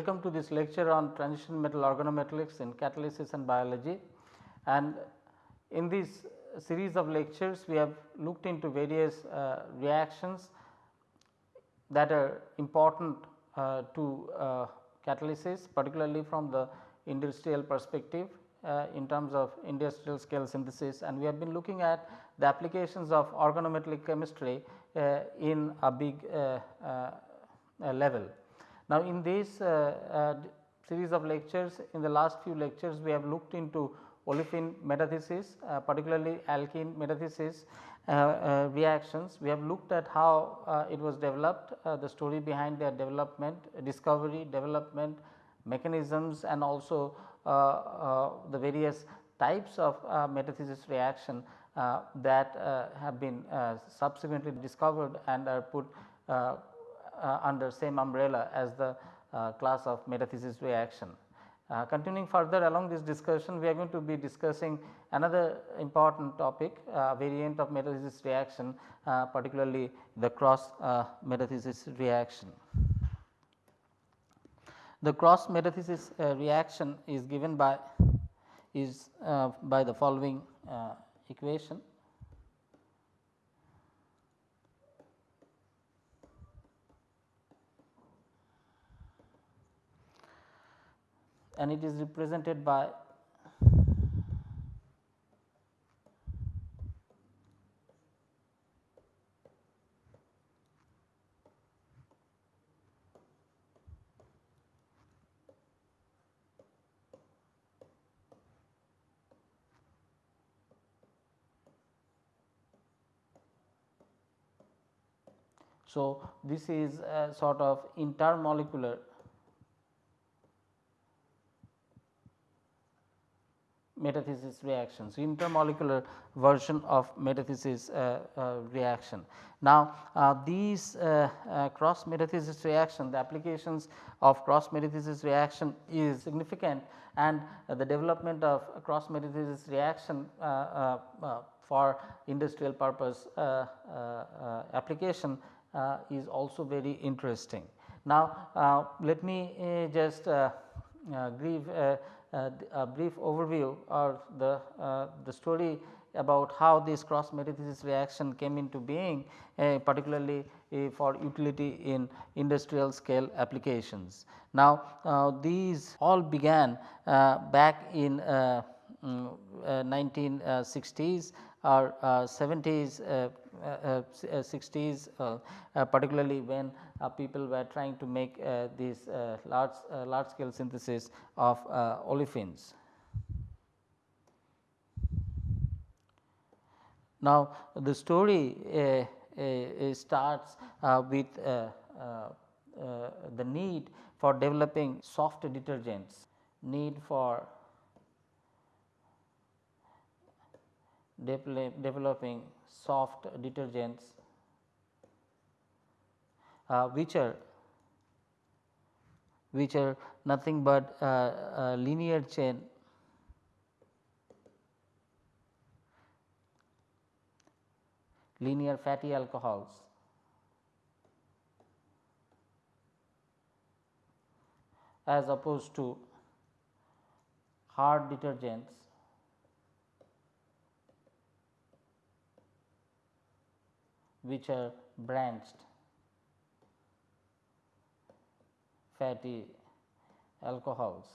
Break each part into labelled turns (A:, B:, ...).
A: Welcome to this lecture on transition metal organometallics in catalysis and biology. And in this series of lectures we have looked into various uh, reactions that are important uh, to uh, catalysis particularly from the industrial perspective uh, in terms of industrial scale synthesis and we have been looking at the applications of organometallic chemistry uh, in a big uh, level. Now, in this uh, uh, series of lectures in the last few lectures we have looked into olefin metathesis uh, particularly alkene metathesis uh, uh, reactions. We have looked at how uh, it was developed the story behind their development discovery development mechanisms and also the various types of metathesis reaction that have been subsequently discovered and are put under same umbrella as the class of metathesis reaction. Uh, continuing further along this discussion we are going to be discussing another important topic uh, variant of metathesis reaction uh, particularly the cross uh, metathesis reaction. The cross metathesis uh, reaction is given by is uh, by the following equation and it is represented by So, this is a sort of intermolecular metathesis reactions, intermolecular version of metathesis uh, uh, reaction. Now, uh, these uh, uh, cross metathesis reaction, the applications of cross metathesis reaction is significant and the development of cross metathesis reaction uh, for industrial purpose application is also very interesting. Now, let me just give a brief overview or the, uh, the story about how this cross metathesis reaction came into being uh, particularly uh, for utility in industrial scale applications. Now, uh, these all began uh, back in mm, 1960s or 70s 60s particularly when uh, people were trying to make uh, these uh, large large scale synthesis of olefins. Now, the story starts with the need for developing soft detergents, need for developing soft detergents uh, which are which are nothing but uh, linear chain. Linear fatty alcohols. As opposed to hard detergents. Which are branched fatty alcohols.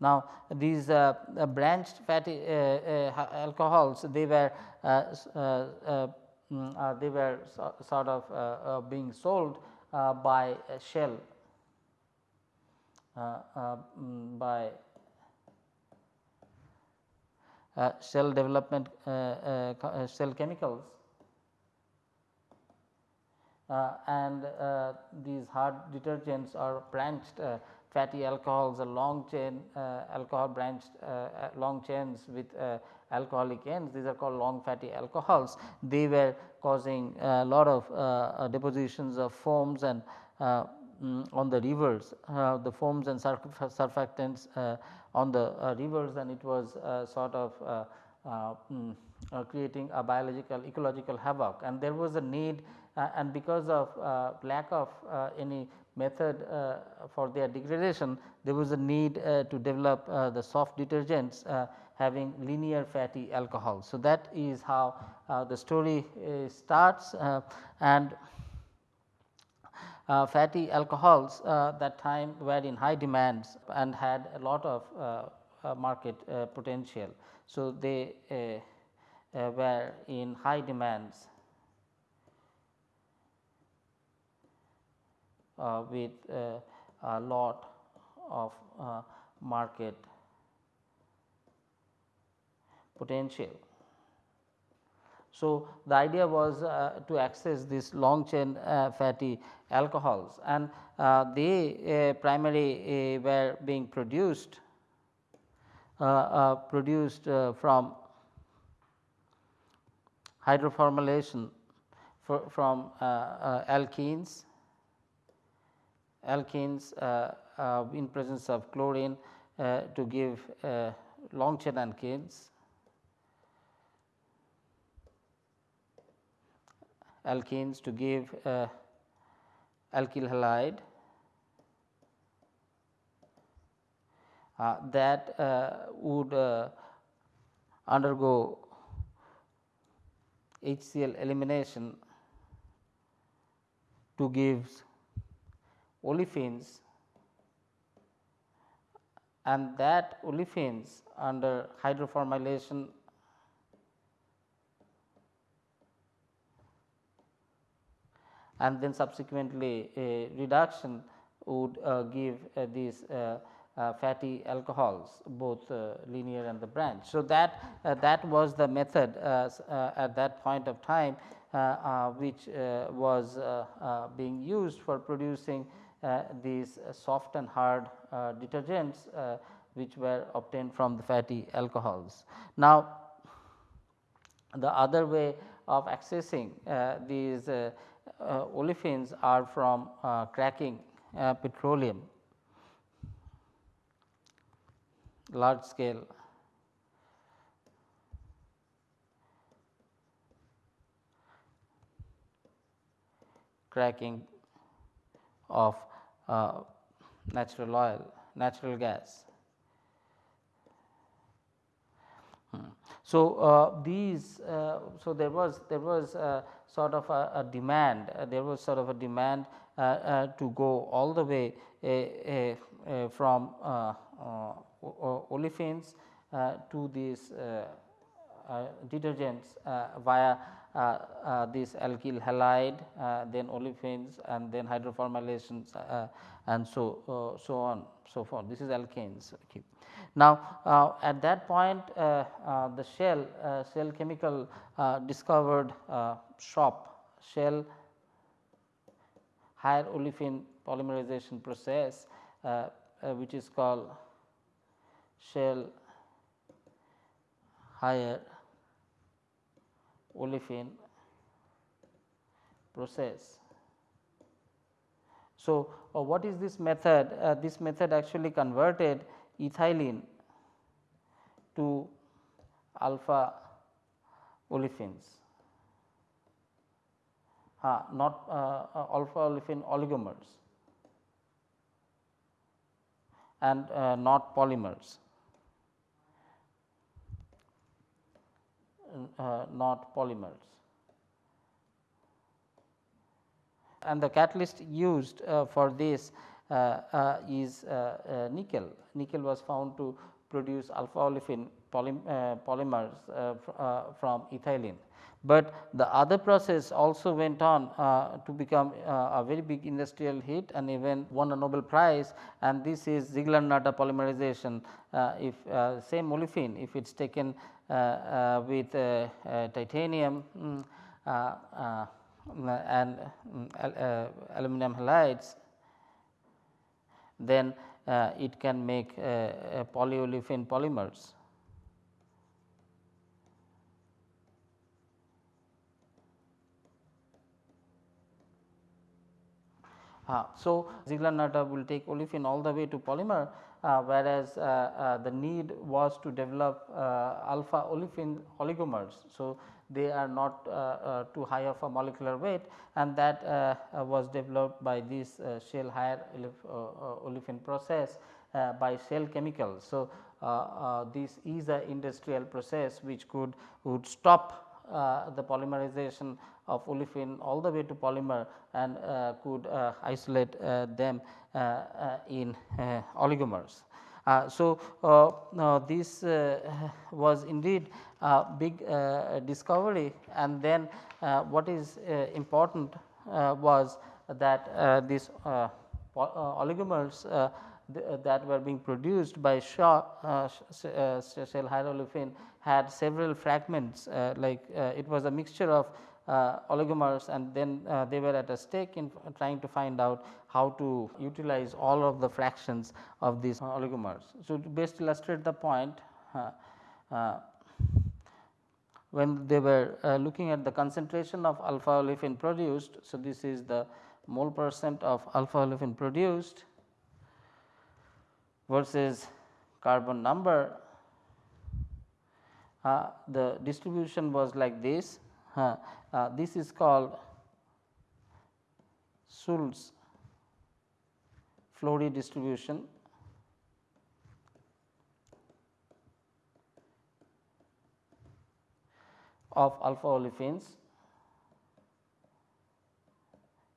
A: Now, these uh, uh, branched fatty uh, uh alcohols they were uh, uh, uh, mm, they were so, sort of being sold by Shell mm, by Shell development Shell chemicals and uh, these hard detergents or branched uh, fatty alcohols or long chain alcohol branched long chains with alcoholic ends. These are called long fatty alcohols. They were causing a lot of depositions of foams and mm, on the rivers uh, the foams and surfactants uh, on the uh, rivers. And it was sort of mm, creating a biological ecological havoc. And there was a need uh, Uh, and because of uh, lack of uh, any method uh, for their degradation there was a need uh, to develop the soft detergents having linear fatty alcohol. So, that is how the story starts and uh, fatty alcohols uh, that time were in high demands and had a lot of uh, market potential. So, they were in high demands with uh, a lot of uh, market potential. So, the idea was uh, to access this long chain uh, fatty alcohols and uh, they primarily were being produced produced from hydroformylation from alkenes alkenes uh, uh, in presence of chlorine uh, to give long chain alkenes. alkenes to give alkyl halide uh, that uh, would uh, undergo HCl elimination to give olefins and that olefins under hydroformylation and then subsequently a reduction would uh, give uh, these uh, uh fatty alcohols both uh, linear and the branch. So, that uh, that was the method at that point of time which was being used for producing Uh, these uh, soft and hard uh, detergents uh, which were obtained from the fatty alcohols. Now, the other way of accessing uh, these olefins are from cracking petroleum. Large scale. Cracking of uh, natural oil, natural gas. Hmm. So, uh, these uh, so there was there was sort of a, a demand uh, there was sort of a demand uh, uh, to go all the way from olefins to these detergents via uh, uh, Uh, uh, this alkyl halide, uh, then olefins and then hydroformylations uh, and so so on so forth. This is alkanes. Okay. Now, at that point the Shell Shell Chemical discovered SHOP Shell higher olefin polymerization process which is called Shell higher olefin process. So, uh, what is this method? Uh, this method actually converted ethylene to alpha olefins, uh, not uh, alpha olefin oligomers and uh, not polymers. Uh, not polymers. And the catalyst used uh, for this uh, uh, is uh, nickel. Nickel was found to produce alpha olefin polymers fr from ethylene but the other process also went on uh, to become uh, a very big industrial hit and even won a Nobel prize and this is Ziegler-Natta polymerization. Uh, if uh, same olefin if it is taken uh, uh, with titanium um, and um, aluminum halides then uh, it can make uh, uh, polyolefin polymers. Uh, so, Ziegler-Natta will take olefin all the way to polymer uh, Uh, whereas, uh, uh, the need was to develop uh, alpha olefin oligomers. So, they are not uh, uh, too high of a molecular weight and that was developed by this shell higher olefin process by Shell chemicals. So, this is a industrial process which could would stop uh, the polymerization of olefin all the way to polymer and uh, could uh, isolate uh, them uh, uh, in oligomers. so, this was indeed a big discovery and then what is important was that this oligomers that were being produced by Shaw uh, uh, shell had several fragments uh, like it was a mixture of uh, oligomers and then uh, they were at a stake in trying to find out how to utilize all of the fractions of these oligomers. So, to best illustrate the point uh, when they were looking at the concentration of alpha olefin produced. So, this is the mole percent of alpha olefin produced versus carbon number uh, the distribution was like this. Uh, uh, this is called Schulz Flory distribution. Of alpha olefins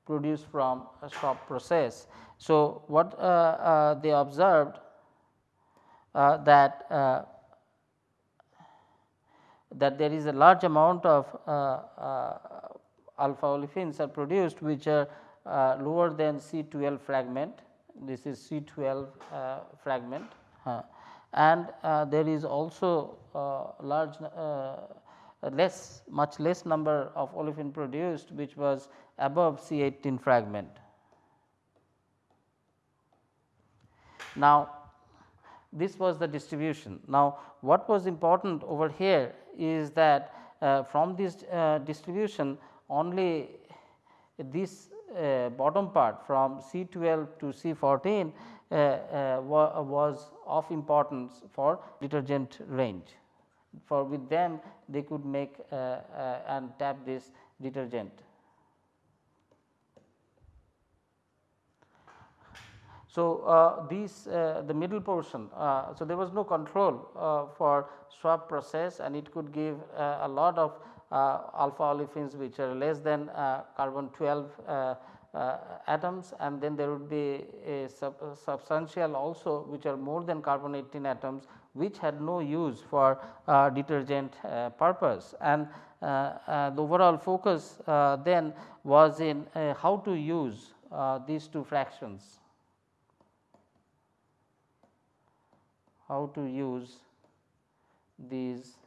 A: produced from a SHOP process. So, what uh, uh, they observed uh, that uh, that there is a large amount of uh, uh, alpha olefins are produced which are uh, lower than C12 fragment. This is C12 fragment and there is also large less much less number of olefin produced which was above C18 fragment. Now, this was the distribution. Now, what was important over here is that uh, from this uh, distribution only this uh, bottom part from C12 to C14 uh, uh, wa was of importance for detergent range. For with them they could make uh, and tap this detergent. So, uh, these uh, the middle portion, uh, so there was no control uh, for SHOP process and it could give uh, a lot of uh, alpha olefins which are less than carbon 12 atoms. And then there would be a sub substantial also which are more than carbon 18 atoms which had no use for detergent purpose. And the overall focus then was in how to use these two fractions how to use these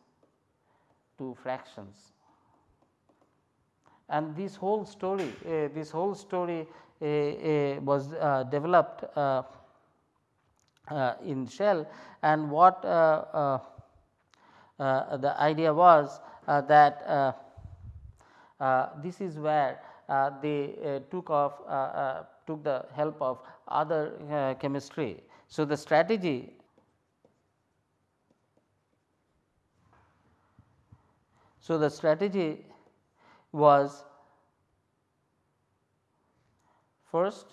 A: two fractions. And this whole story, uh, this whole story uh, uh, was uh, developed uh, uh, in Shell and what the idea was that this is where they took off took the help of other chemistry. So, the strategy So, the strategy was first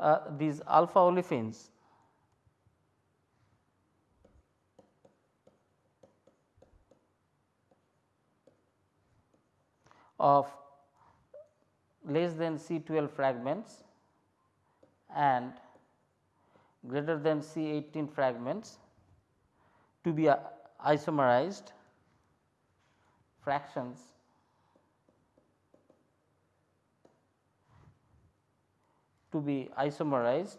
A: uh, these alpha olefins of less than C 12 fragments and greater than C 18 fragments to be uh, isomerized fractions to be isomerized.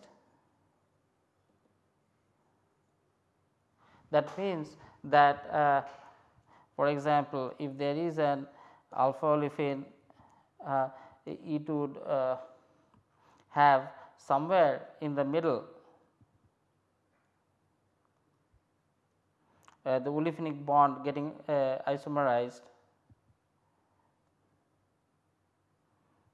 A: That means that uh, for example, if there is an alpha olefin uh, it would uh, have somewhere in the middle uh, the olefinic bond getting uh, isomerized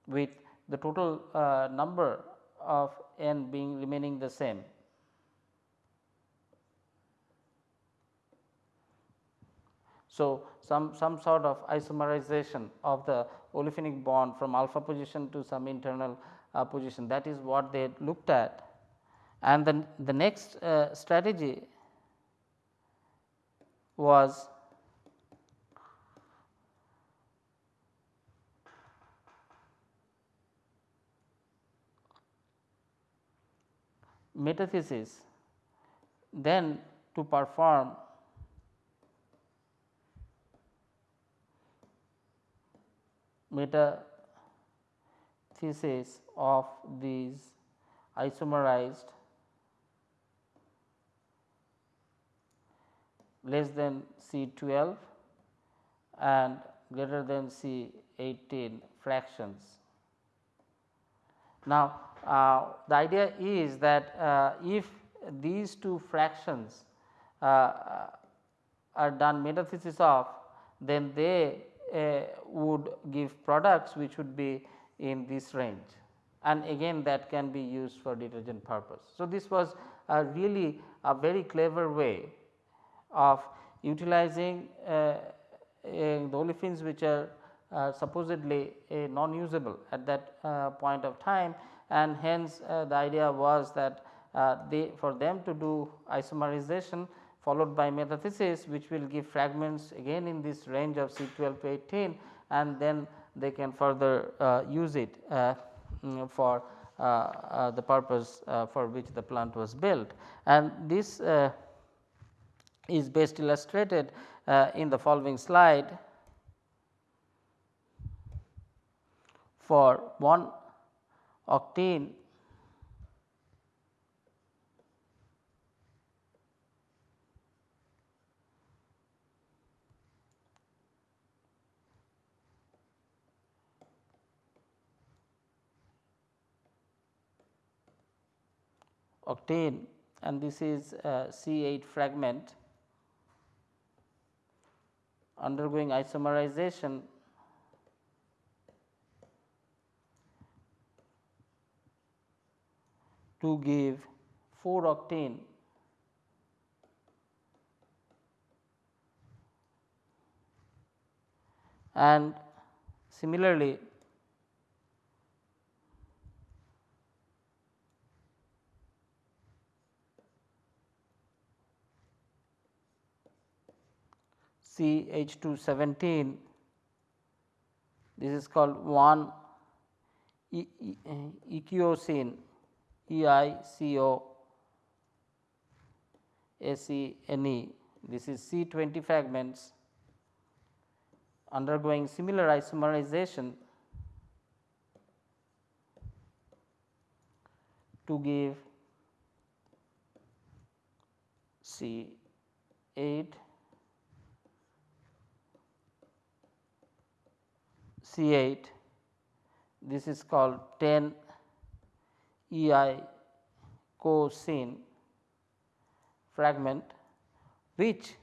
A: with the total uh, number of n being remaining the same. So, some, some sort of isomerization of the olefinic bond from alpha position to some internal uh, position that is what they looked at. And then the next uh, strategy was metathesis then to perform metathesis of these isomerized less than C 12 and greater than C 18 fractions. Now, the idea is that uh, if these two fractions uh, are done metathesis of then they uh, would give products which would be in this range and again that can be used for detergent purpose. So, this was a really a very clever way of utilizing uh, the olefins which are uh, supposedly non usable at that point of time and hence uh, the idea was that uh, they for them to do isomerization followed by metathesis which will give fragments again in this range of C 12 to 18 and then they can further uh, use it uh, mm, for uh, uh, the purpose for which the plant was built. And this is best illustrated in the following slide for one octene octane and this is C 8 fragment. Undergoing isomerization to give 4 octane and similarly C H 2 17 this is called 1 e, e, E I C O S E N E. This is C 20 fragments undergoing similar isomerization to give C 8 C 8 this is called 10 EI co-scene fragment which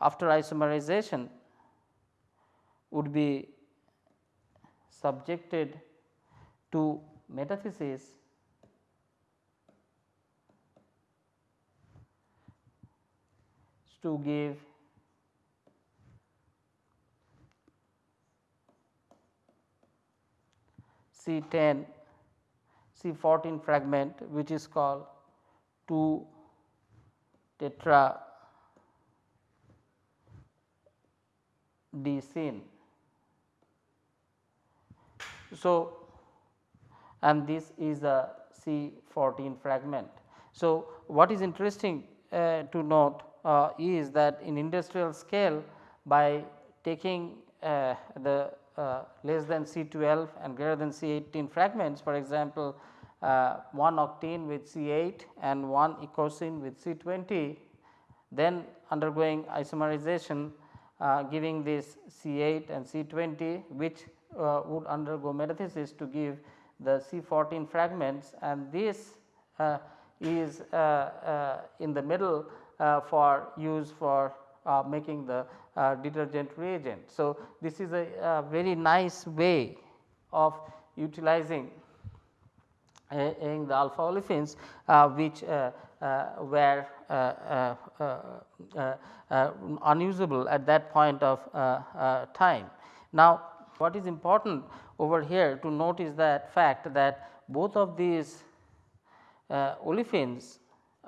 A: after isomerization would be subjected to metathesis to give C 10 C 14 fragment which is called 2 tetra scene. So, and this is a C 14 fragment. So, what is interesting uh, to note uh, is that in industrial scale by taking uh, the uh, less than C 12 and greater than C 18 fragments for example, uh, one octene with C 8 and one eicosene with C 20 then undergoing isomerization uh, giving this C 8 and C 20 which uh, would undergo metathesis to give the C 14 fragments and this uh, is uh, uh, in the middle for use for making the detergent reagent. So, this is a, a very nice way of utilizing in the alpha olefins uh, which uh, uh, were uh, uh, uh, unusable at that point of time. Now, what is important over here to note is that fact that both of these olefins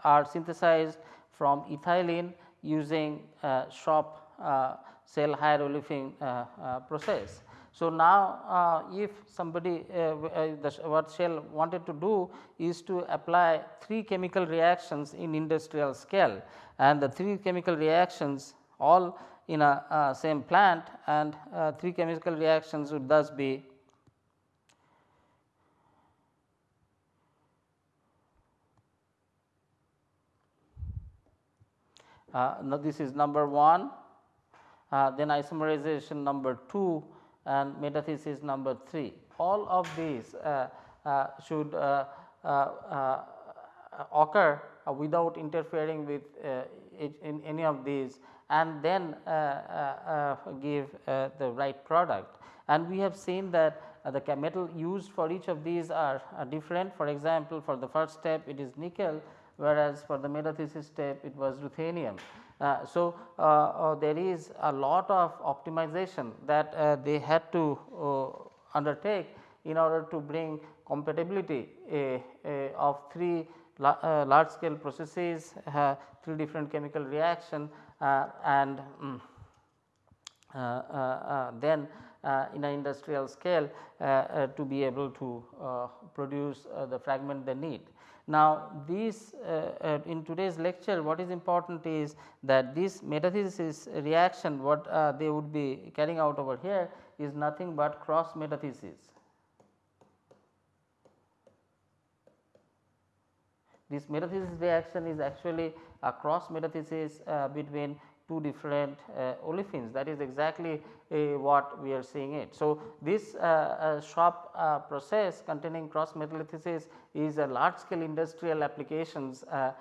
A: are synthesized from ethylene using SHOP Shell higher olefin process. So, now uh, if somebody uh, uh, what Shell wanted to do is to apply three chemical reactions in industrial scale. And the three chemical reactions all in a uh, same plant. And uh, three chemical reactions would thus be uh, now this is number 1 then isomerization number 2 and metathesis number 3. All of these uh, uh, should uh, uh, uh occur without interfering with uh, in any of these and then give the right product. And we have seen that the metal used for each of these are different. For example, for the first step it is nickel whereas for the metathesis step it was ruthenium. Uh, so, uh, uh, there is a lot of optimization that they had to undertake in order to bring compatibility of three large scale processes, three different chemical reaction and um, then uh, in an industrial scale uh, uh, to be able to produce the fragment they need. Now, these uh, uh, in today's lecture what is important is that this metathesis reaction what uh, they would be carrying out over here is nothing but cross metathesis. This metathesis reaction is actually a cross metathesis uh, between two different uh, olefins that is exactly uh, what we are seeing it. So, this uh, uh SHOP uh, process containing cross metathesis is a large scale industrial applications uh,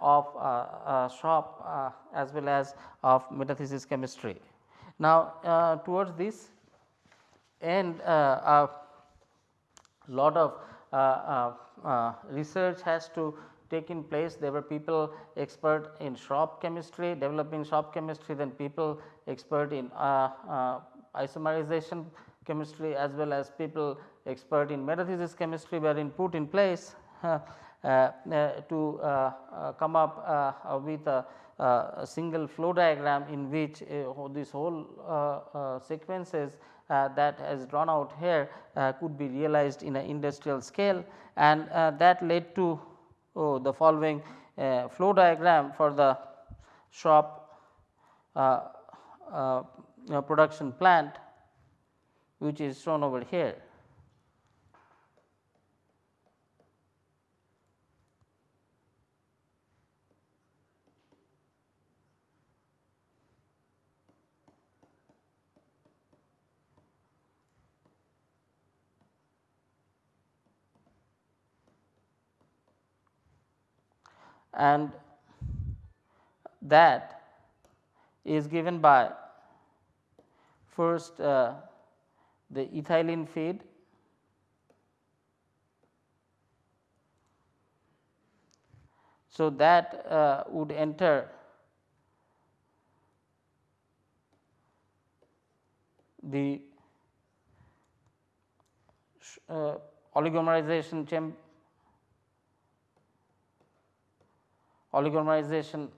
A: of SHOP as well as of metathesis chemistry. Now, towards this end a lot of research has to taken place. There were people expert in shop chemistry developing shop chemistry then people expert in uh, uh, isomerization chemistry as well as people expert in metathesis chemistry were in put in place uh, uh to uh, uh, come up with a, a, single flow diagram in which this whole sequences that has drawn out here could be realized in an industrial scale. And that led to oh, the following uh, flow diagram for the shop uh, uh, production plant which is shown over here. And that is given by first uh, the ethylene feed. So that uh, would enter the uh, oligomerization chamber oligomerization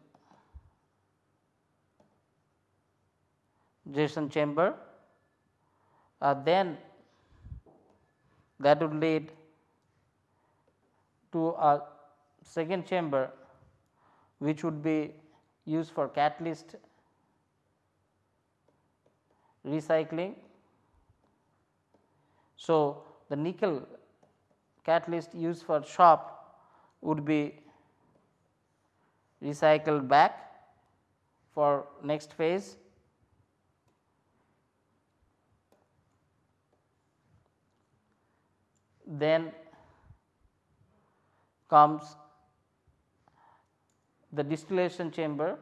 A: Jason chamber uh, then that would lead to a second chamber which would be used for catalyst recycling. So, the nickel catalyst used for shop would be recycle back for next phase. Then comes the distillation chamber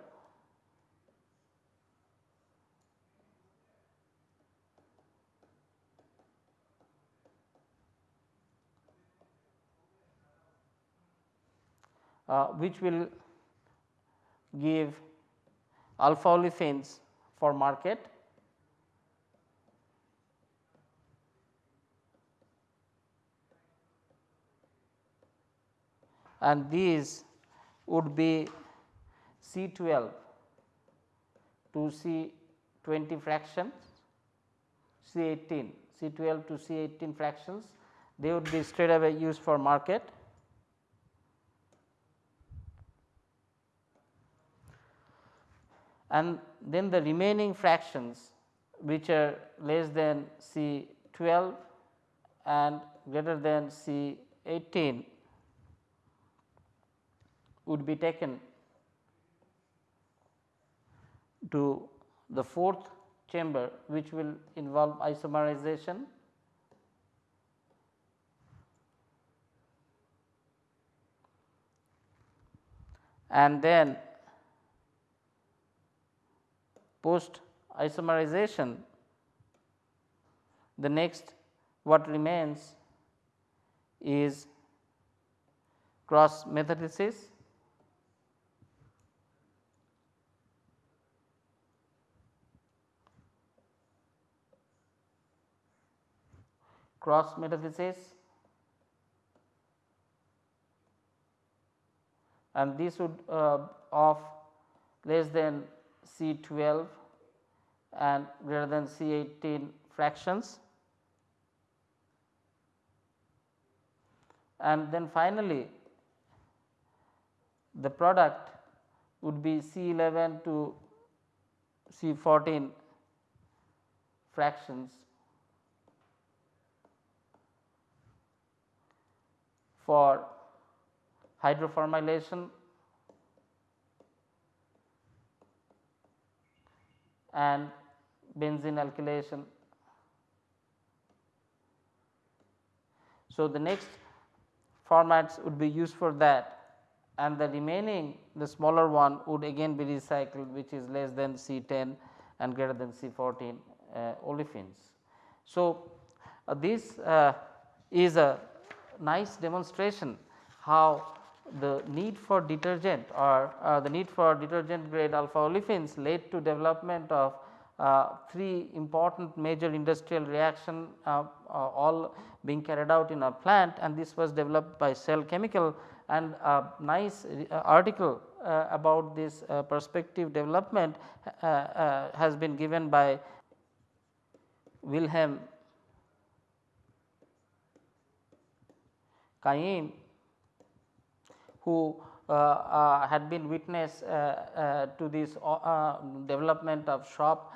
A: uh, which will give alpha olefins for market and these would be C 12 to C 20 fractions, C 18, C 12 to C 18 fractions they would be straight away used for market. And then the remaining fractions which are less than C 12 and greater than C 18 would be taken to the fourth chamber which will involve isomerization. And then post isomerization the next what remains is cross metathesis cross metathesis and this would uh, of less than C 12 and greater than C 18 fractions. And then finally, the product would be C 11 to C 14 fractions for hydroformylation and benzene alkylation. So, the next formats would be used for that and the remaining the smaller one would again be recycled which is less than C 10 and greater than C 14 uh, olefins. So, uh, this uh, is a nice demonstration how the need for detergent or uh, the need for detergent grade alpha olefins led to development of uh, three important major industrial reaction uh, uh all being carried out in a plant. And this was developed by Shell Chemical. And a nice uh, article uh, about this perspective development has been given by Wilhelm Keim who uh, uh, had been witness uh, uh to this uh, uh, development of shop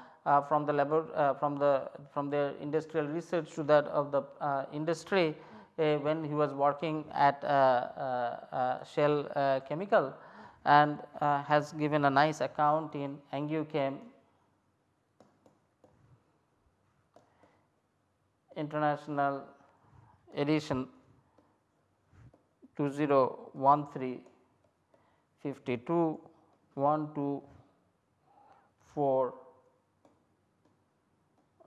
A: from the labor from the from their industrial research to that of the industry when he was working at Shell Chemical and has given a nice account in Angew Chem international edition 2013 52 12 4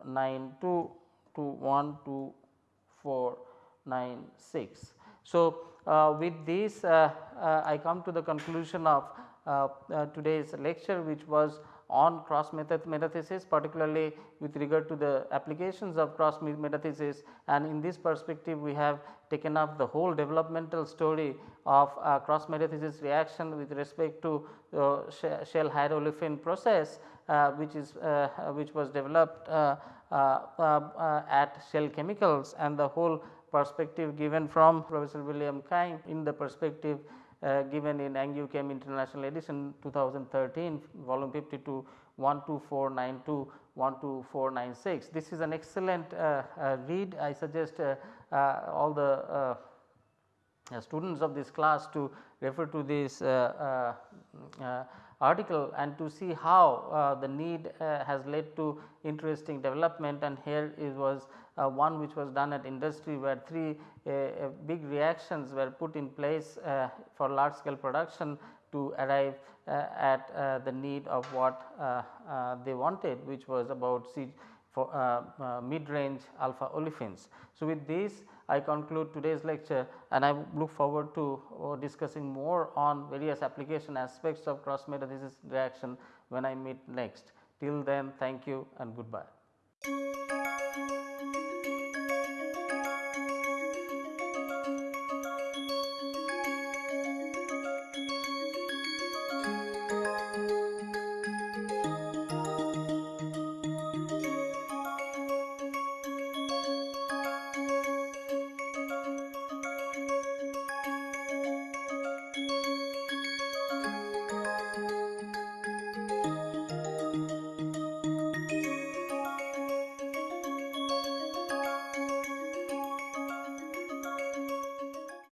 A: 92 to 1246. So, uh, with this uh, uh, I come to the conclusion of uh, uh, today's lecture which was on cross metathesis particularly with regard to the applications of cross metathesis. And in this perspective we have taken up the whole developmental story of uh, cross metathesis reaction with respect to uh, shell hydroolefin process uh, which is uh, which was developed uh, uh, at Shell Chemicals. And the whole perspective given from Professor William Keim in the perspective given in Angew Chem International Edition 2013 volume 52 12492 12496. This is an excellent uh, uh, read I suggest uh, uh, all the uh, students of this class to refer to this article and to see how uh, the need uh, has led to interesting development and here it was uh, one which was done at industry where three uh, uh, big reactions were put in place uh, for large scale production to arrive at the need of what they wanted which was about C for mid range alpha olefins. So, with this I conclude today's lecture and I look forward to uh, discussing more on various application aspects of cross metathesis reaction when I meet next. Till then thank you and goodbye.